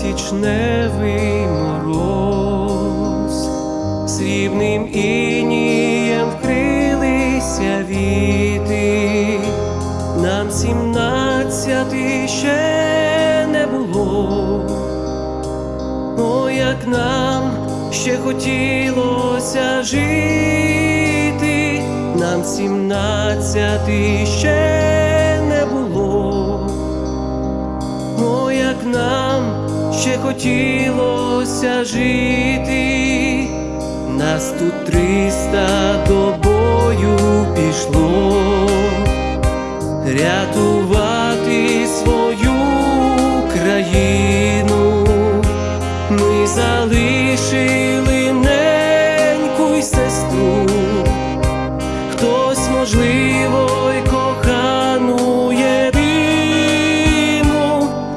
січневий мороз, срібним інієм вкрилися віти, нам сімнадцяти ще не було, О, як нам ще хотілося жити, нам сімнадцяти ще не було. О, як нам ще хотілося жити, нас тут триста до бою пішло, рятувати свою країну. Ми залишили неньку й сестру, хтось, можливо, й кохану.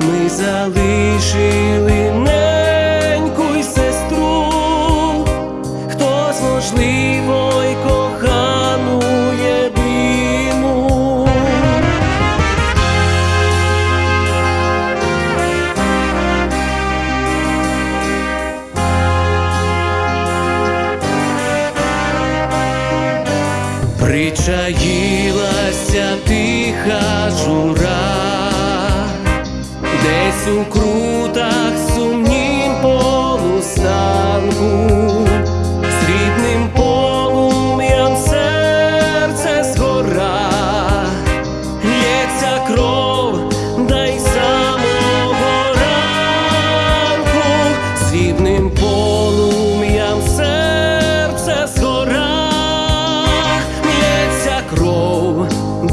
Ми залишили можливо, й кохану єдину. Причаїлася тиха жура, десь у крутах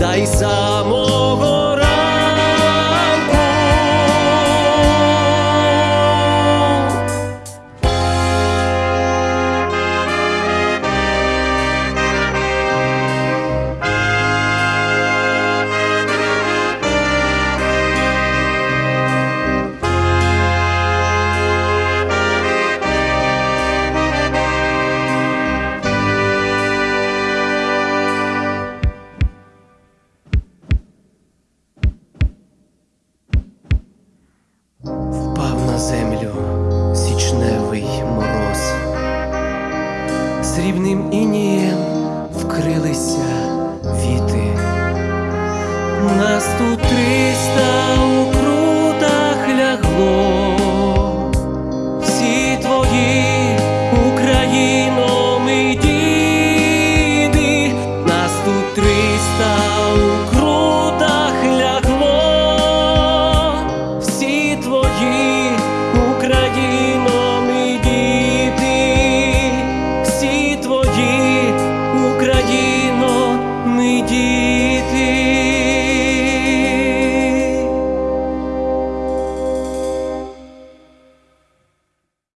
đại sao землю січневий мороз, срібним інієм вкрилися віти. Нас тут триста у